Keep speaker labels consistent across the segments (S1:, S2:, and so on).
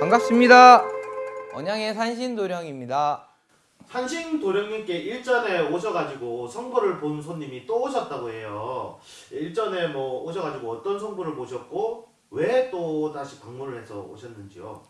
S1: 반갑습니다. 언양의 산신도령입니다.
S2: 한신 도령님께 일전에 오셔가지고 성부를 본 손님이 또 오셨다고 해요. 일전에 뭐 오셔가지고 어떤 성부를 보셨고 왜 또 다시 방문을 해서 오셨는지요?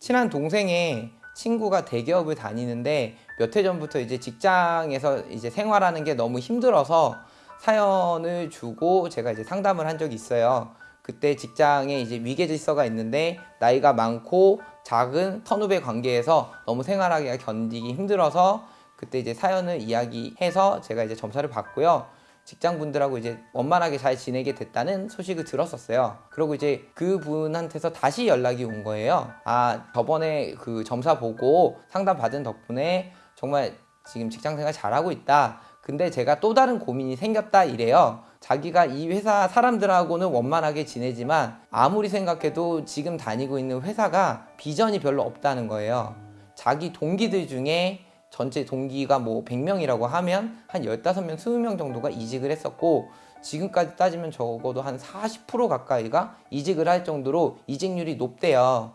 S1: 친한 동생의 친구가 대기업을 다니는데 몇 해 전부터 이제 직장에서 이제 생활하는 게 너무 힘들어서 사연을 주고 제가 이제 상담을 한 적이 있어요. 그때 직장에 이제 위계 질서가 있는데 나이가 많고 작은 선후배 관계에서 너무 생활하기가 견디기 힘들어서 그때 이제 사연을 이야기해서 제가 이제 점사를 받고요. 직장 분들하고 이제 원만하게 잘 지내게 됐다는 소식을 들었었어요. 그리고 이제 그 분한테서 다시 연락이 온 거예요. 아, 저번에 그 점사 보고 상담 받은 덕분에 정말 지금 직장 생활 잘하고 있다. 근데 제가 또 다른 고민이 생겼다 이래요. 자기가 이 회사 사람들하고는 원만하게 지내지만 아무리 생각해도 지금 다니고 있는 회사가 비전이 별로 없다는 거예요. 자기 동기들 중에 전체 동기가 뭐 100명이라고 하면 한 15명, 20명 정도가 이직을 했었고 지금까지 따지면 적어도 한 40% 가까이가 이직을 할 정도로 이직률이 높대요.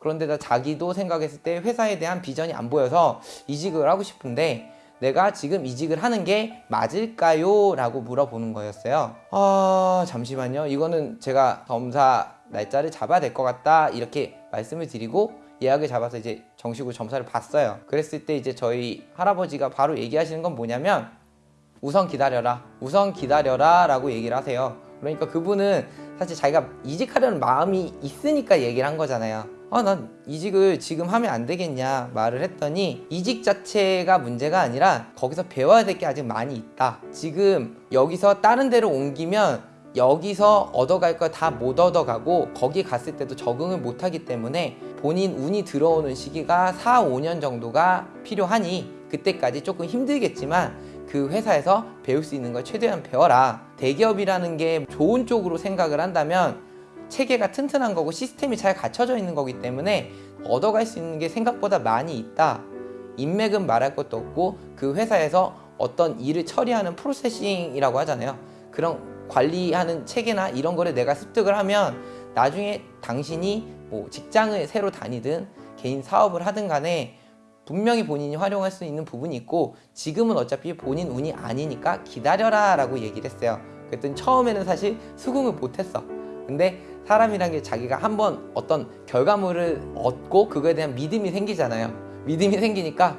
S1: 그런데다 자기도 생각했을 때 회사에 대한 비전이 안 보여서 이직을 하고 싶은데 내가 지금 이직을 하는 게 맞을까요? 라고 물어보는 거였어요. 아, 잠시만요. 이거는 제가 점사 날짜를 잡아야 될 것 같다. 이렇게 말씀을 드리고 예약을 잡아서 이제 정식으로 점사를 봤어요. 그랬을 때 이제 저희 할아버지가 바로 얘기하시는 건 뭐냐면 우선 기다려라. 우선 기다려라. 라고 얘기를 하세요. 그러니까 그분은 사실 자기가 이직하려는 마음이 있으니까 얘기를 한 거잖아요. 아, 난 이직을 지금 하면 안 되겠냐 말을 했더니 이직 자체가 문제가 아니라 거기서 배워야 될 게 아직 많이 있다. 지금 여기서 다른 데로 옮기면 여기서 얻어갈 걸 다 못 얻어가고 거기 갔을 때도 적응을 못 하기 때문에 본인 운이 들어오는 시기가 4, 5년 정도가 필요하니 그때까지 조금 힘들겠지만 그 회사에서 배울 수 있는 걸 최대한 배워라. 대기업이라는 게 좋은 쪽으로 생각을 한다면 체계가 튼튼한 거고 시스템이 잘 갖춰져 있는 거기 때문에 얻어갈 수 있는 게 생각보다 많이 있다. 인맥은 말할 것도 없고 그 회사에서 어떤 일을 처리하는 프로세싱이라고 하잖아요. 그런 관리하는 체계나 이런 거를 내가 습득을 하면 나중에 당신이 뭐 직장을 새로 다니든 개인 사업을 하든 간에 분명히 본인이 활용할 수 있는 부분이 있고 지금은 어차피 본인 운이 아니니까 기다려라 라고 얘기를 했어요. 그랬더니 처음에는 사실 수긍을 못했어. 근데 사람이란 게 자기가 한번 어떤 결과물을 얻고 그거에 대한 믿음이 생기잖아요. 믿음이 생기니까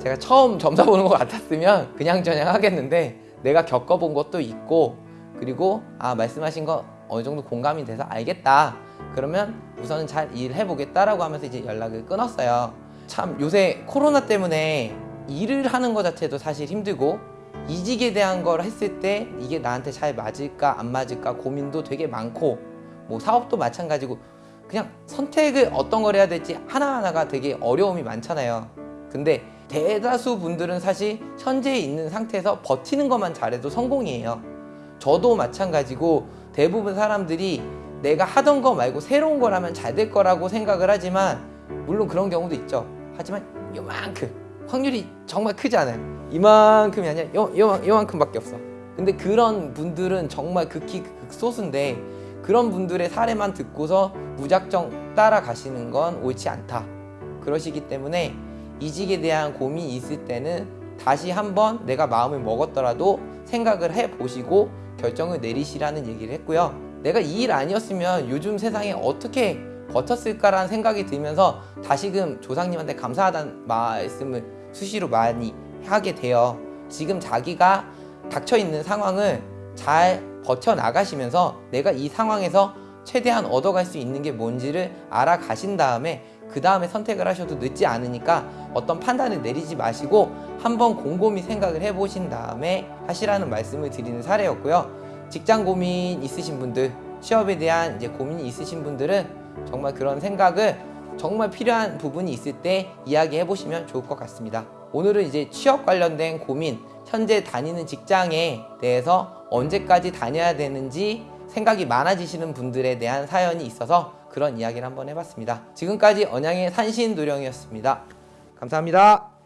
S1: 제가 처음 점사 보는 것 같았으면 그냥저냥 하겠는데 내가 겪어본 것도 있고 그리고 아 말씀하신 거 어느 정도 공감이 돼서 알겠다. 그러면 우선은 잘 일해 보겠다라고 하면서 이제 연락을 끊었어요. 참 요새 코로나 때문에 일을 하는 것 자체도 사실 힘들고 이직에 대한 걸 했을 때 이게 나한테 잘 맞을까 안 맞을까 고민도 되게 많고 뭐 사업도 마찬가지고 그냥 선택을 어떤 걸 해야 될지 하나하나가 되게 어려움이 많잖아요. 근데 대다수 분들은 사실 현재 있는 상태에서 버티는 것만 잘해도 성공이에요. 저도 마찬가지고 대부분 사람들이 내가 하던 거 말고 새로운 걸 하면 잘 될 거라고 생각을 하지만 물론 그런 경우도 있죠. 하지만 요만큼 확률이 정말 크지 않아요. 이만큼이 아니라 요, 요, 요만큼밖에 없어. 근데 그런 분들은 정말 극히 극소수인데 그런 분들의 사례만 듣고서 무작정 따라가시는 건 옳지 않다. 그러시기 때문에 이직에 대한 고민이 있을 때는 다시 한번 내가 마음을 먹었더라도 생각을 해보시고 결정을 내리시라는 얘기를 했고요. 내가 이 일 아니었으면 요즘 세상에 어떻게 버텼을까라는 생각이 들면서 다시금 조상님한테 감사하다는 말씀을 수시로 많이 하게 돼요. 지금 자기가 닥쳐있는 상황을 잘 버텨나가시면서 내가 이 상황에서 최대한 얻어갈 수 있는 게 뭔지를 알아가신 다음에 그 다음에 선택을 하셔도 늦지 않으니까 어떤 판단을 내리지 마시고 한번 곰곰이 생각을 해보신 다음에 하시라는 말씀을 드리는 사례였고요. 직장 고민 있으신 분들, 취업에 대한 이제 고민이 있으신 분들은 정말 그런 생각을 정말 필요한 부분이 있을 때 이야기해 보시면 좋을 것 같습니다. 오늘은 이제 취업 관련된 고민, 현재 다니는 직장에 대해서 언제까지 다녀야 되는지 생각이 많아지시는 분들에 대한 사연이 있어서 그런 이야기를 한번 해봤습니다. 지금까지 언양의 산신도령이었습니다. 감사합니다.